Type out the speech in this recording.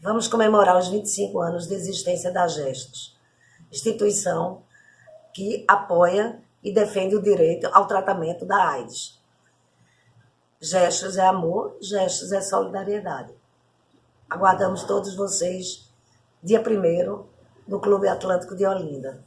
Vamos comemorar os 25 anos de existência da Gestos, instituição que apoia e defende o direito ao tratamento da AIDS. Gestos é amor, gestos é solidariedade. Aguardamos todos vocês dia 1 no Clube Atlântico de Olinda.